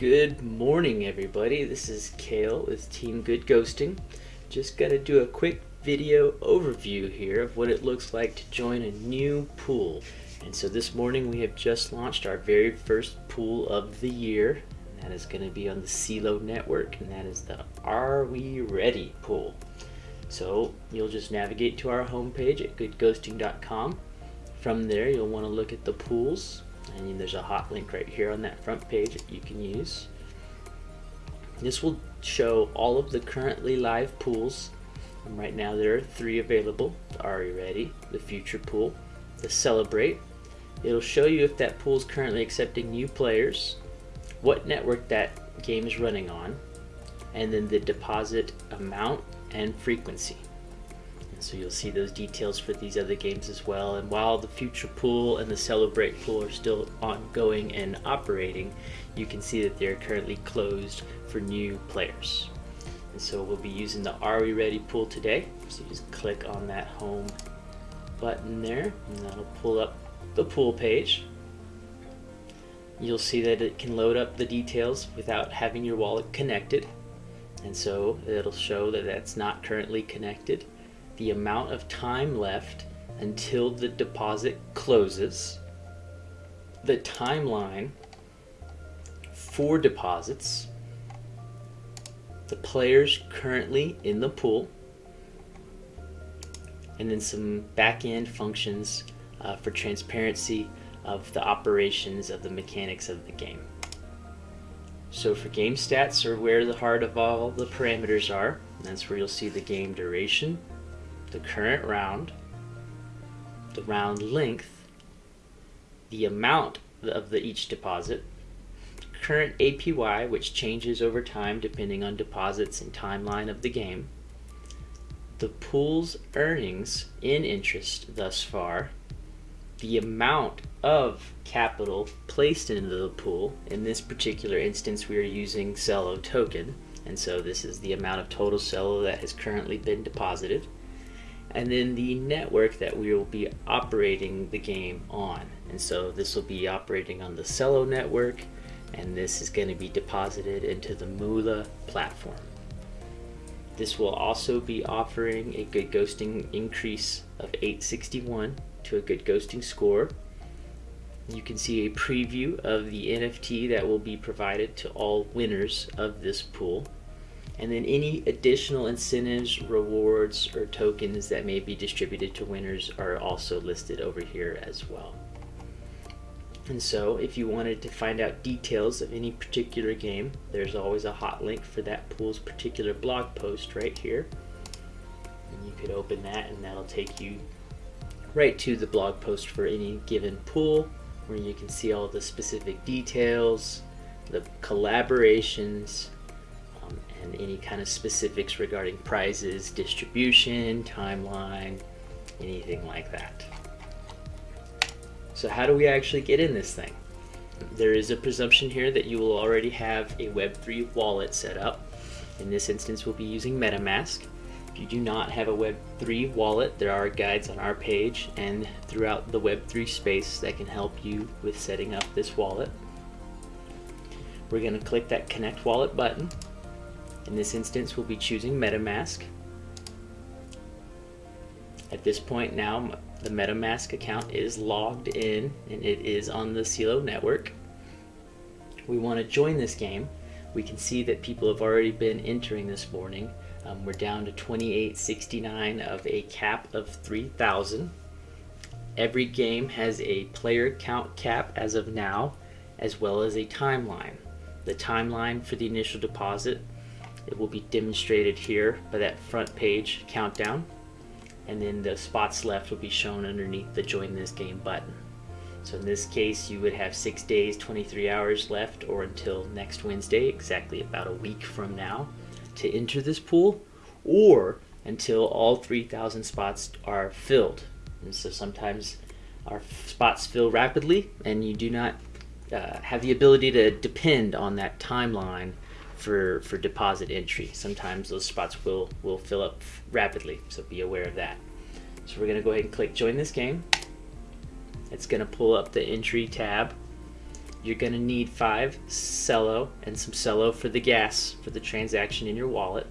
Good morning, everybody. This is Kale with Team Good Ghosting. Just to do a quick video overview here of what it looks like to join a new pool. And so this morning we have just launched our very first pool of the year. And that is to be on the CELO network, and that is the Are We Ready pool. So you'll just navigate to our homepage at goodghosting.com. From there, you'll want to look at the pools and there's a hot link right here on that front page that you can use. This will show all of the currently live pools. And right now there are three available. The You Ready, the Future Pool, the Celebrate. It'll show you if that pool is currently accepting new players, what network that game is running on, and then the deposit amount and frequency. So you'll see those details for these other games as well. And while the Future Pool and the Celebrate Pool are still ongoing and operating, you can see that they're currently closed for new players. And so we'll be using the Are We Ready pool today. So just click on that home button there and that'll pull up the pool page. You'll see that it can load up the details without having your wallet connected. And so it'll show that that's not currently connected the amount of time left until the deposit closes, the timeline for deposits, the players currently in the pool, and then some back-end functions uh, for transparency of the operations of the mechanics of the game. So for game stats are where the heart of all the parameters are. That's where you'll see the game duration, the current round, the round length, the amount of the each deposit, current APY, which changes over time depending on deposits and timeline of the game, the pool's earnings in interest thus far, the amount of capital placed into the pool. In this particular instance, we are using Celo token, and so this is the amount of total Celo that has currently been deposited and then the network that we will be operating the game on. And so this will be operating on the Celo network, and this is going to be deposited into the Moola platform. This will also be offering a good ghosting increase of 861 to a good ghosting score. You can see a preview of the NFT that will be provided to all winners of this pool and then any additional incentives, rewards, or tokens that may be distributed to winners are also listed over here as well. And so if you wanted to find out details of any particular game, there's always a hot link for that pool's particular blog post right here. And you could open that and that'll take you right to the blog post for any given pool where you can see all the specific details, the collaborations, and any kind of specifics regarding prizes, distribution, timeline, anything like that. So how do we actually get in this thing? There is a presumption here that you will already have a Web3 wallet set up. In this instance, we'll be using MetaMask. If you do not have a Web3 wallet, there are guides on our page and throughout the Web3 space that can help you with setting up this wallet. We're going to click that Connect Wallet button in this instance, we'll be choosing MetaMask. At this point now, the MetaMask account is logged in and it is on the CELO network. We want to join this game. We can see that people have already been entering this morning. Um, we're down to 2869 of a cap of 3000. Every game has a player count cap as of now, as well as a timeline. The timeline for the initial deposit it will be demonstrated here by that front page countdown. And then the spots left will be shown underneath the join this game button. So in this case, you would have six days, 23 hours left or until next Wednesday, exactly about a week from now, to enter this pool or until all 3,000 spots are filled. And so sometimes our spots fill rapidly and you do not uh, have the ability to depend on that timeline for, for deposit entry. Sometimes those spots will, will fill up rapidly, so be aware of that. So we're gonna go ahead and click join this game. It's gonna pull up the entry tab. you're to need five Celo and some Celo for the gas for the transaction in your wallet.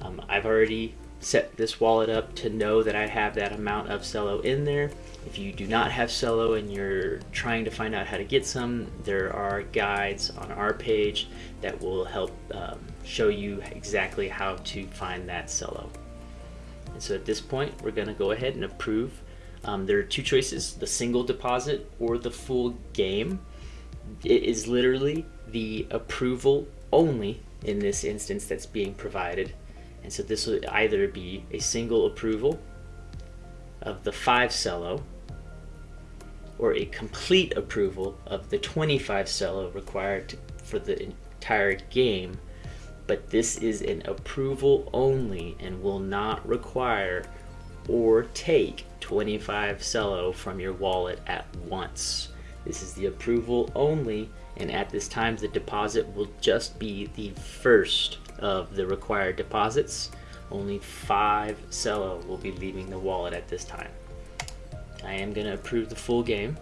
Um, I've already set this wallet up to know that I have that amount of Celo in there. If you do not have Celo and you're trying to find out how to get some, there are guides on our page that will help um, show you exactly how to find that Celo. And so at this point, we're going to go ahead and approve. Um, there are two choices, the single deposit or the full game. It is literally the approval only in this instance that's being provided. And so this will either be a single approval of the 5 Celo or a complete approval of the 25 Celo required for the entire game. But this is an approval only and will not require or take 25 Celo from your wallet at once. This is the approval only and at this time the deposit will just be the first of the required deposits. Only five Celo will be leaving the wallet at this time. I am going to approve the full game,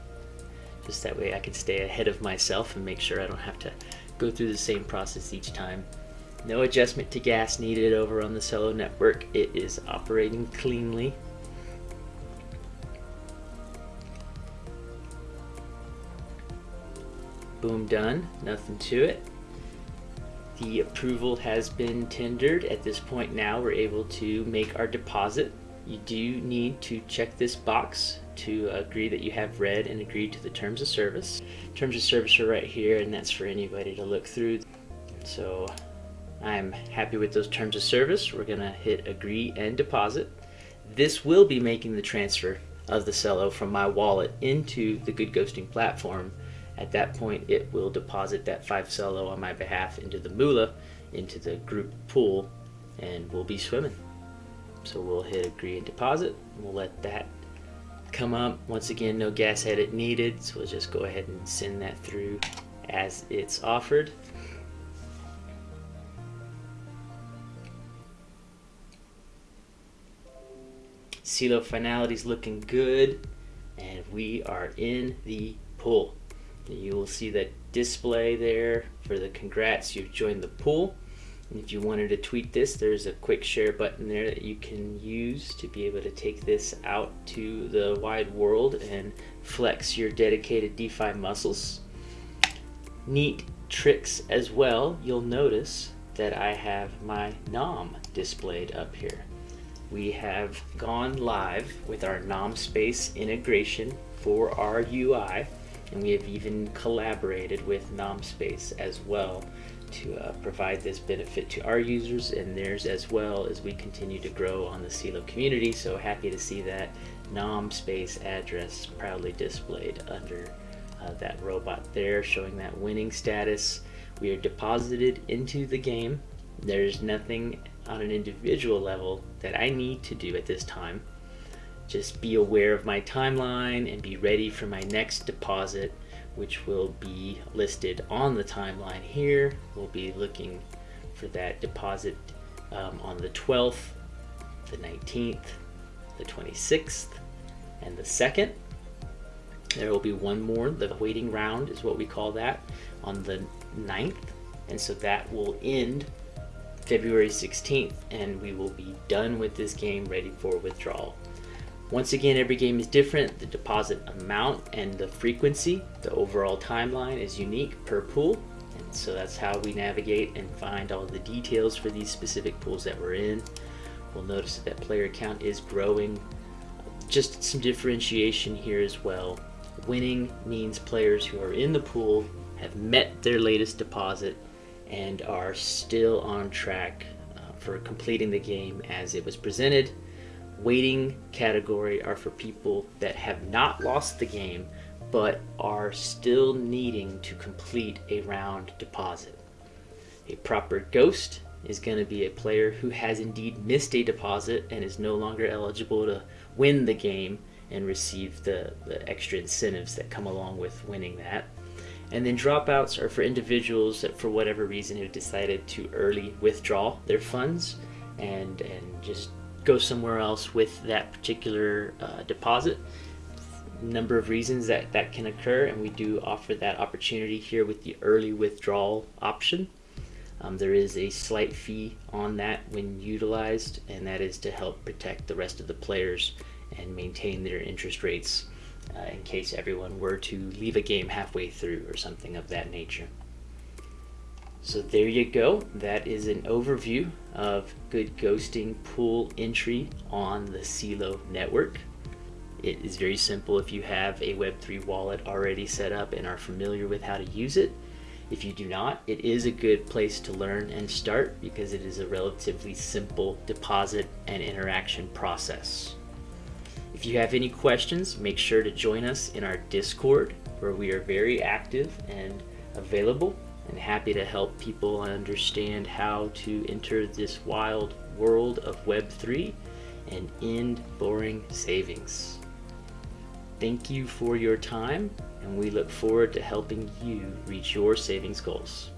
just that way I can stay ahead of myself and make sure I don't have to go through the same process each time. No adjustment to gas needed over on the Celo network. It is operating cleanly. Boom, done. Nothing to it. The approval has been tendered. At this point now, we're able to make our deposit. You do need to check this box to agree that you have read and agreed to the terms of service. Terms of service are right here, and that's for anybody to look through. So I'm happy with those terms of service. We're gonna hit agree and deposit. This will be making the transfer of the Celo from my wallet into the Good Ghosting platform at that point, it will deposit that 5 Celo on my behalf into the Moola, into the group pool, and we'll be swimming. So we'll hit agree and deposit. We'll let that come up. Once again, no gas edit needed, so we'll just go ahead and send that through as it's offered. Celo finality is looking good, and we are in the pool. You will see that display there for the congrats, you've joined the pool. And if you wanted to tweet this, there's a quick share button there that you can use to be able to take this out to the wide world and flex your dedicated DeFi muscles. Neat tricks as well, you'll notice that I have my NOM displayed up here. We have gone live with our NomSpace integration for our UI and we have even collaborated with NomSpace as well to uh, provide this benefit to our users and theirs as well as we continue to grow on the Celo community. So happy to see that NomSpace address proudly displayed under uh, that robot there, showing that winning status. We are deposited into the game. There's nothing on an individual level that I need to do at this time just be aware of my timeline and be ready for my next deposit which will be listed on the timeline here. We'll be looking for that deposit um, on the 12th, the 19th, the 26th, and the 2nd. There will be one more, the waiting round is what we call that, on the 9th. And so that will end February 16th, and we will be done with this game ready for withdrawal. Once again, every game is different. The deposit amount and the frequency, the overall timeline is unique per pool. And so that's how we navigate and find all the details for these specific pools that we're in. We'll notice that, player count is growing. Just some differentiation here as well. Winning means players who are in the pool have met their latest deposit and are still on track uh, for completing the game as it was presented waiting category are for people that have not lost the game but are still needing to complete a round deposit. A proper ghost is going to be a player who has indeed missed a deposit and is no longer eligible to win the game and receive the, the extra incentives that come along with winning that. And then dropouts are for individuals that for whatever reason have decided to early withdraw their funds and, and just go somewhere else with that particular uh, deposit. number of reasons that that can occur, and we do offer that opportunity here with the early withdrawal option. Um, there is a slight fee on that when utilized, and that is to help protect the rest of the players and maintain their interest rates uh, in case everyone were to leave a game halfway through or something of that nature. So there you go. That is an overview of good ghosting pool entry on the Celo network. It is very simple if you have a Web3 wallet already set up and are familiar with how to use it. If you do not, it is a good place to learn and start because it is a relatively simple deposit and interaction process. If you have any questions, make sure to join us in our Discord where we are very active and available and happy to help people understand how to enter this wild world of Web3 and end boring savings. Thank you for your time, and we look forward to helping you reach your savings goals.